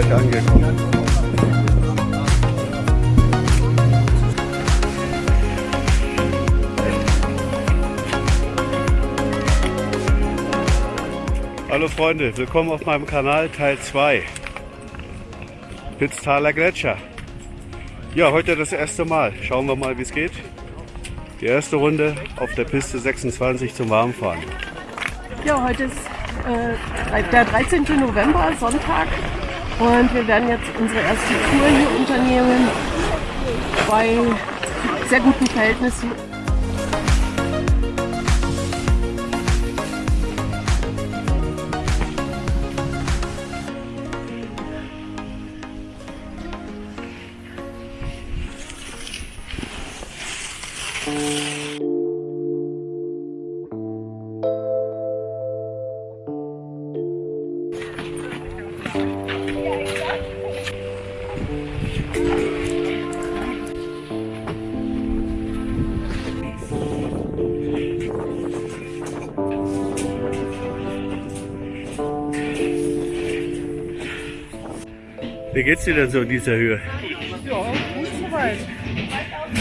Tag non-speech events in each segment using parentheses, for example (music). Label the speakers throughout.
Speaker 1: gleich angekommen. Hallo Freunde, willkommen auf meinem Kanal Teil 2. Pitztaler Gletscher. Ja, heute das erste Mal. Schauen wir mal, wie es geht. Die erste Runde auf der Piste 26 zum Warmfahren.
Speaker 2: Ja, heute ist äh, der 13. November, Sonntag. Und wir werden jetzt unsere erste Tour hier unternehmen bei sehr guten Verhältnissen.
Speaker 1: Wie geht's dir denn so in dieser Höhe?
Speaker 2: Ja, gut soweit.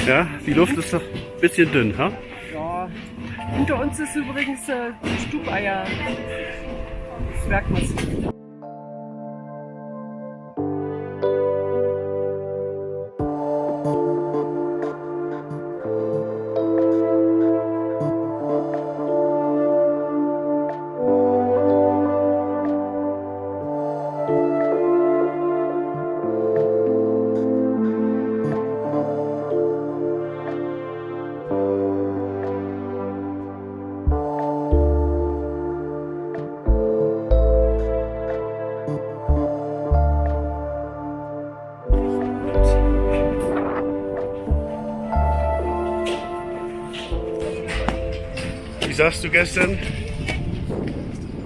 Speaker 1: Ja, die Luft ist noch ein bisschen dünn, ha?
Speaker 2: Ja. Hinter uns ist übrigens äh, Stubeier. Das merkt man sich.
Speaker 1: Wie sagst du gestern?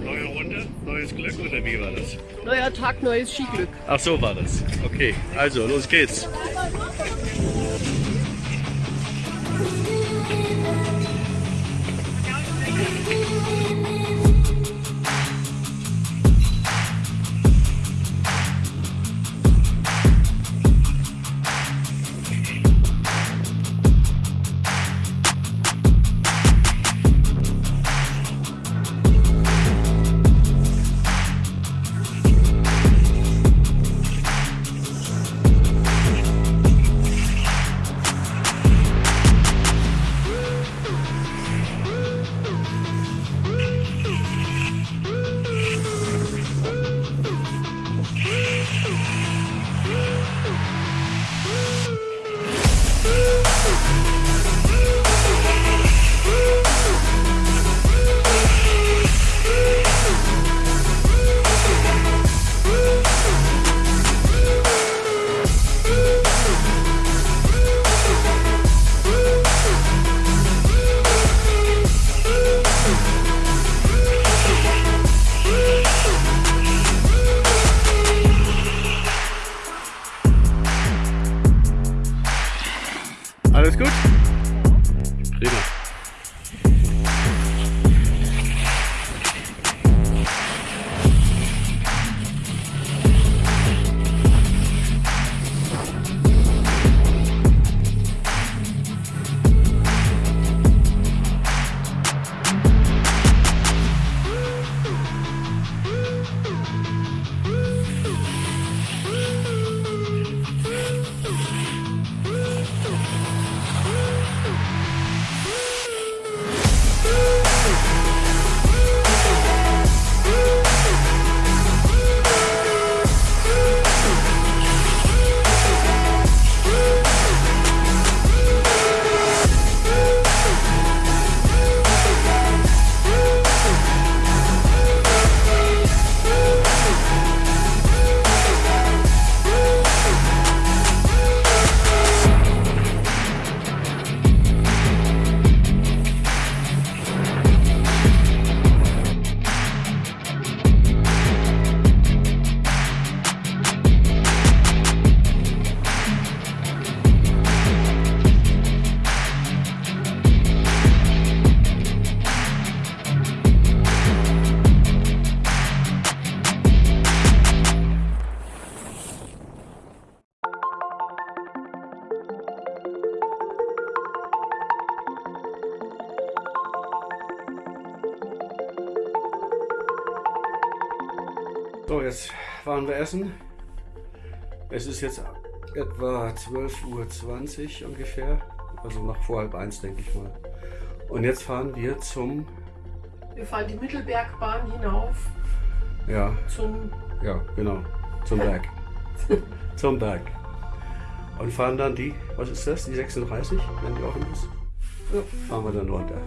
Speaker 1: Neue Runde, neues Glück oder wie war das?
Speaker 2: Neuer Tag, neues Skiglück.
Speaker 1: Ach so war das. Okay, also los geht's. So, jetzt waren wir essen. Es ist jetzt etwa 12.20 Uhr ungefähr. Also nach vor halb eins, denke ich mal. Und jetzt fahren wir zum,
Speaker 2: Wir fahren die Mittelbergbahn hinauf
Speaker 1: ja,
Speaker 2: zum
Speaker 1: ja, genau, zum Berg. (laughs) zum Berg. Und fahren dann die, was ist das, die 36, wenn die offen ist? Ja, fahren wir dann runter.